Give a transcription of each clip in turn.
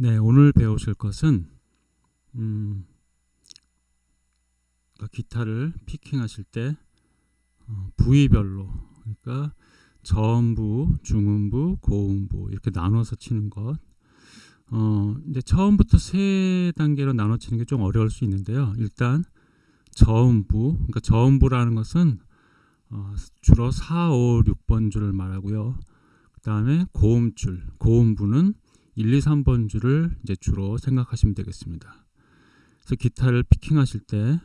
네, 오늘 배우실 것은 음, 그러니까 기타를 피킹하실 때 어, 부위별로 그러니까 저음부, 중음부, 고음부 이렇게 나눠서 치는 것. 어, 이제 처음부터 세 단계로 나눠 치는 게 좀 어려울 수 있는데요. 일단 저음부, 그러니까 저음부라는 것은 어, 주로 4, 5, 6번 줄을 말하고요. 그 다음에 고음줄, 고음부는 1, 2, 3번 줄을 이제 주로 생각하시면 되겠습니다. 그래서 기타를 피킹하실 때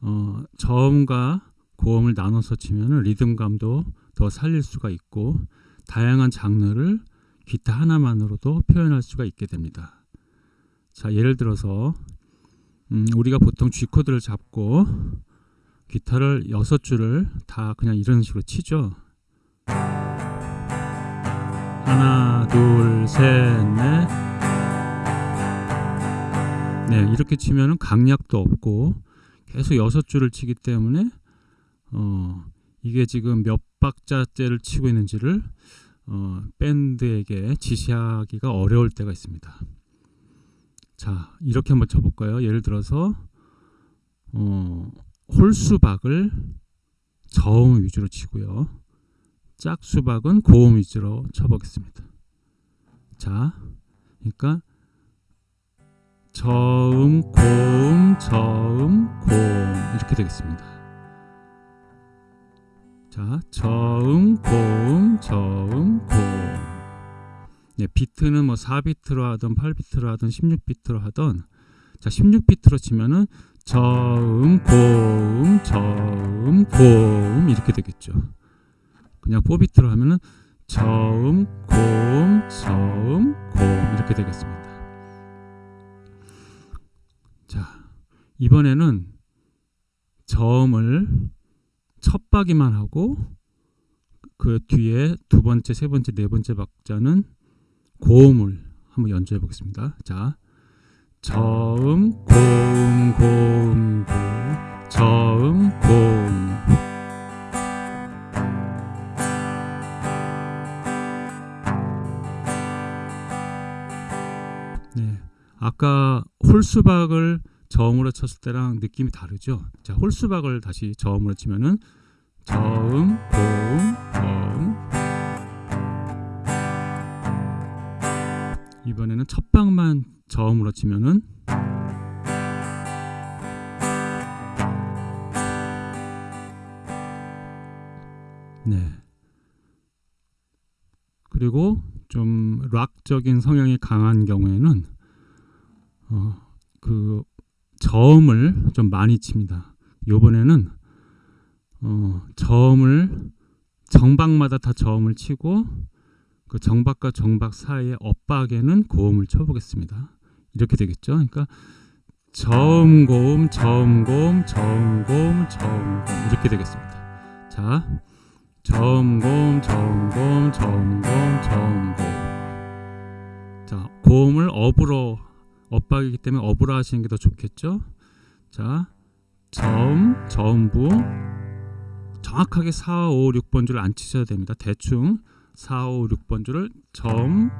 어, 저음과 고음을 나눠서 치면 리듬감도 더 살릴 수가 있고 다양한 장르를 기타 하나만으로도 표현할 수가 있게 됩니다. 자, 예를 들어서 음, 우리가 보통 G 코드를 잡고 기타를 여섯 줄을 다 그냥 이런 식으로 치죠. 하나, 둘, 셋, 넷. 네, 이렇게 치면은 강약도 없고 계속 여섯 줄을 치기 때문에 어, 이게 지금 몇 박자째를 치고 있는지를 어, 밴드에게 지시하기가 어려울 때가 있습니다. 자, 이렇게 한번 쳐볼까요? 예를 들어서 어, 홀수박을 저음 위주로 치고요. 짝수박은 고음 위주로 쳐보겠습니다. 자, 그러니까 저음, 고음, 저음, 고음 이렇게 되겠습니다. 자, 저음, 고음, 저음, 고음. 네, 비트는 뭐 4비트로 하든 8비트로 하든 16비트로 하든 자, 16비트로 치면은 저음, 고음, 저음, 고음 이렇게 되겠죠. 그냥 4비트로 하면은 저음, 고음, 저음, 고음 이렇게 되겠습니다. 자, 이번에는 저음을 첫 박이만 하고 그 뒤에 두 번째, 세 번째, 네 번째 박자는 고음을 한번 연주해 보겠습니다. 자, 저음, 고음, 홀수박을 저음으로 쳤을 때랑 느낌이 다르죠. 자, 홀수박을 다시 저음으로 치면은 저음, 고음, 저음. 이번에는 첫 방만 저음으로 치면은 네. 그리고 좀 락적인 성향이 강한 경우에는 어, 그 저음을 좀 많이 칩니다. 요번에는 어, 저음을 정박마다 다 저음을 치고 그 정박과 정박 사이의 엇박에는 고음을 쳐보겠습니다. 이렇게 되겠죠. 그러니까 저음 고음 저음 고음 저음 고음 저음 고음 이렇게 되겠습니다. 자, 저음 고음 저음 고음 저음 고음 저음 고음 자, 고음을 업으로 엇박이기 때문에 업으로 하시는 게 더 좋겠죠. 자, 저음, 저음부 정확하게 4, 5, 6번 줄을 안 치셔야 됩니다. 대충 4, 5, 6번 줄을 저음,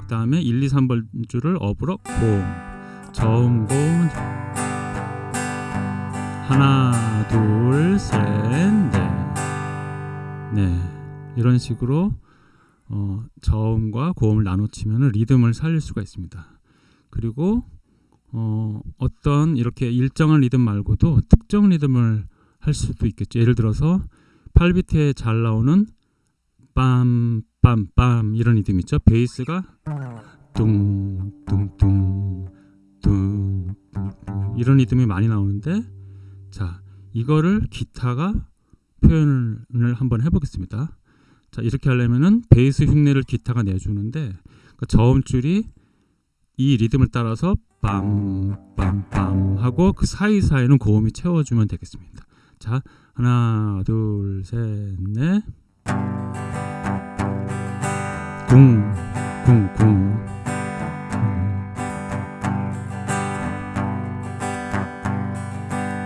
그 다음에 1, 2, 3번 줄을 업으로 고음, 저음, 고음 하나, 둘, 셋, 넷 네, 이런 식으로 어, 저음과 고음을 나눠 치면 리듬을 살릴 수가 있습니다. 그리고 어, 어떤 이렇게 일정한 리듬 말고도 특정 리듬을 할 수도 있겠죠. 예를 들어서 8비트에 잘 나오는 빰빰빰 이런 리듬 있죠. 베이스가 뚱뚱뚱 뚱 뚱 이런 리듬이 많이 나오는데 자 이거를 기타가 표현을 한번 해보겠습니다. 자 이렇게 하려면은 베이스 흉내를 기타가 내주는데 그러니까 저음줄이 이 리듬을 따라서 빰빰빰 하고 그 사이사이는 고음이 채워주면 되겠습니다. 자 하나 둘 셋넷 쿵, 쿵, 쿵.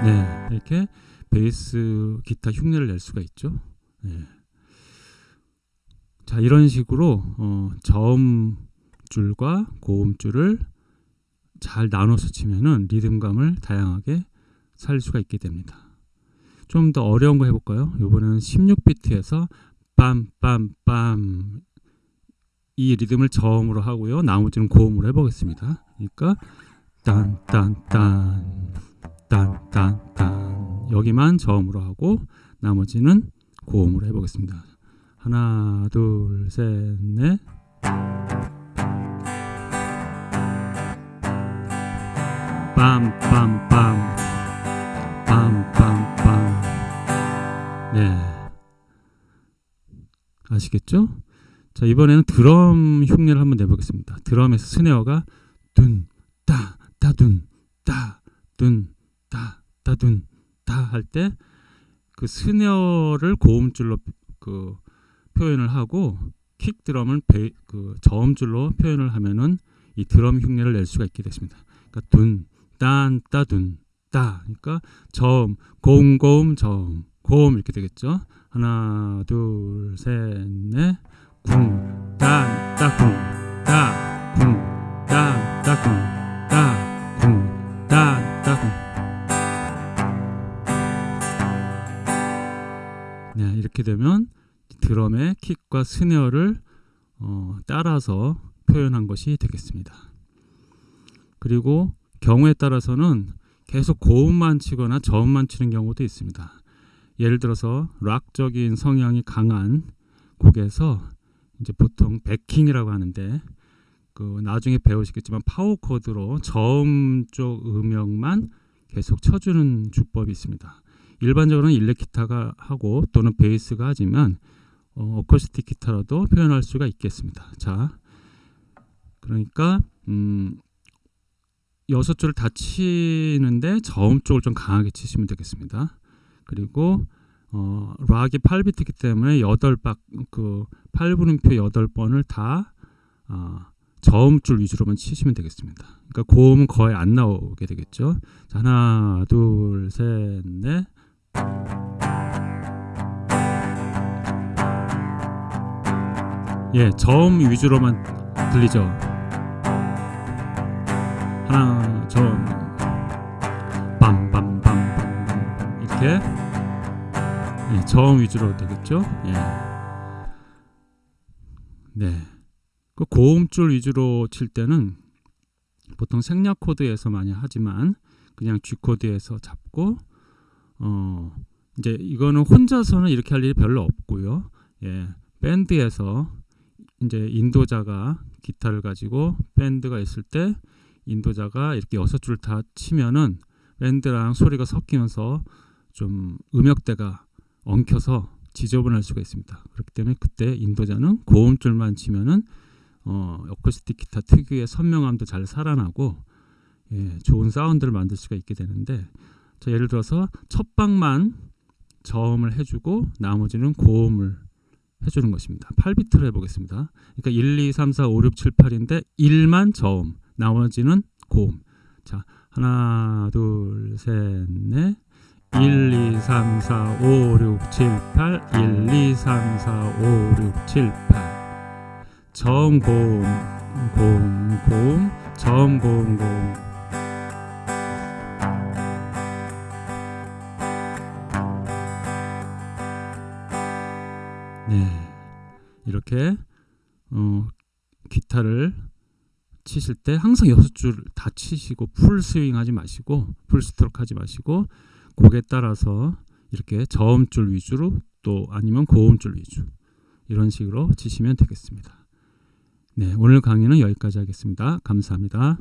네, 이렇게 베이스 기타 흉내를 낼 수가 있죠. 네. 자, 이런 식으로 어, 저음 저음줄과 고음줄을 잘 나눠서 치면은 리듬감을 다양하게 살릴 수가 있게 됩니다. 좀 더 어려운 거 해볼까요? 이번에는 16비트에서 빰빰빰 이 리듬을 저음으로 하고요. 나머지는 고음으로 해보겠습니다. 그러니까 딴딴딴 딴딴딴 여기만 저음으로 하고 나머지는 고음으로 해보겠습니다. 하나 둘셋넷 빰빰빰 빰빰빰 네 아시겠죠? 자 이번에는 드럼 흉내를 한번 내보겠습니다. 드럼에서 스네어가 둔따 따둔 따둔 따 따둔 따할 때 그 스네어를 고음줄로 그 표현을 하고 킥 드럼을 베, 그 저음줄로 표현을 하면은 이 드럼 흉내를 낼 수가 있게 됐습니다. 그러니까 둔, 딴, 따둔, 따. 그러니까 저음, 고음, 고음, 저음, 고음 이렇게 되겠죠. 하나, 둘, 셋, 넷. 궁, 딴, 따궁, 따, 궁, 딴, 따궁, 따, 궁, 딴, 따궁. 네, 이렇게 되면 드럼의 킥과 스네어를 어, 따라서 표현한 것이 되겠습니다. 그리고 경우에 따라서는 계속 고음만 치거나 저음만 치는 경우도 있습니다. 예를 들어서 락적인 성향이 강한 곡에서 이제 보통 backing이라고 하는데 그 나중에 배우시겠지만 파워 코드로 저음 쪽 음역만 계속 쳐주는 주법이 있습니다. 일반적으로는 일렉 기타가 하고 또는 베이스가 하지만 어, 어쿠스틱 기타로도 표현할 수가 있겠습니다. 자, 그러니까 음, 여섯 줄을 다 치는데 저음 쪽을 좀 강하게 치시면 되겠습니다. 그리고 어, 락이 8비트이기 때문에 8박 그 8분음표 8번을 다 어, 저음 줄 위주로만 치시면 되겠습니다. 그러니까 고음은 거의 안 나오게 되겠죠. 자, 하나, 둘, 셋, 넷. 예, 저음 위주로만 들리죠. 저음, 빰빰빰빰 이렇게 예, 저음 위주로 되겠죠. 예. 네, 그 고음줄 위주로 칠 때는 보통 생략 코드에서 많이 하지만 그냥 G 코드에서 잡고 어 이제 이거는 혼자서는 이렇게 할 일이 별로 없고요. 예, 밴드에서 이제 인도자가 기타를 가지고 밴드가 있을 때 인도자가 이렇게 여섯 줄 다 치면은 밴드랑 소리가 섞이면서 좀 음역대가 엉켜서 지저분할 수가 있습니다. 그렇기 때문에 그때 인도자는 고음줄만 치면은 어, 어쿠스틱 기타 특유의 선명함도 잘 살아나고 예, 좋은 사운드를 만들 수가 있게 되는데 자, 예를 들어서 첫 방만 저음을 해주고 나머지는 고음을 해주는 것입니다. 8비트로 해보겠습니다. 그러니까 1, 2, 3, 4, 5, 6, 7, 8인데 1만 저음, 나머지는 고음. 자, 하나, 둘, 셋, 넷. 1, 2, 3, 4, 5, 6, 7, 8 1, 2, 3, 4, 5, 6, 7, 8 저음 고음 고음 고음. 저음 고음 고음. 네. 이렇게 어, 기타를 치실 때 항상 여섯 줄 다 치시고 풀 스윙 하지 마시고 풀 스트로크 하지 마시고 곡에 따라서 이렇게 저음줄 위주로 또 아니면 고음줄 위주 이런 식으로 치시면 되겠습니다. 네, 오늘 강의는 여기까지 하겠습니다. 감사합니다.